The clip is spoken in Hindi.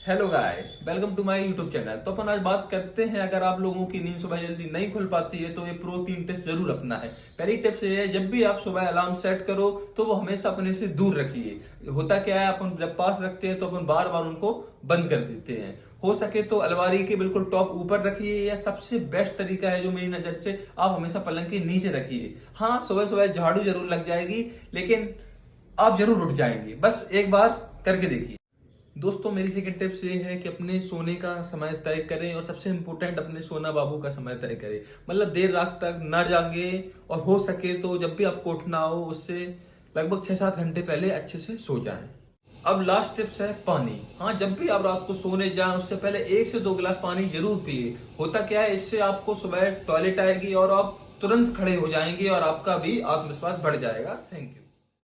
Hello guys welcome to my YouTube channel तो अपन आज बात करते हैं, अगर आप लोगों की नींद सुबह जल्दी नहीं खुल पाती है तो ये प्रो तीन टिप्स ज़रूर अपना है पहली टिप्स ये है, जब भी आप सुबह अलार्म सेट करो तो वो हमेशा अपने से दूर रखिए। होता क्या है, अपन जब पास रखते हैं तो अपन बार बार उनको बंद कर देते हैं। हो सके तो अलमारी के बिल्कुल टॉप ऊपर रखिए, या सबसे बेस्ट तरीका है जो मेरी नज़र से आप हमेशा पलंग के नीचे रखिए। हाँ सुबह सुबह झाड़ू ज़रूर लग जाएगी, लेकिन आप ज़रूर उठ जाएँगे। बस एक बार करके देखिए। दोस्तों, मेरी सेकंड टिप्स ये है कि अपने सोने का समय तय करें और सबसे इम्पोर्टेंट अपने सोना बाबू का समय तय करें। मतलब देर रात तक ना जागे और हो सके तो जब भी आपको उठना हो, उससे लगभग छह सात घंटे पहले अच्छे से सो जाएँ। अब लास्ट टिप्स है पानी। हाँ जब भी आप रात को सोने जाएँ, उससे पहले एक से दो गिलास पानी ज़रूर पिए। होता क्या है, इससे आपको सुबह टॉयलेट आएगी और आप तुरंत खड़े हो जाएँगे और आपका भी आत्मविश्वास बढ़ जाएगा। Thank you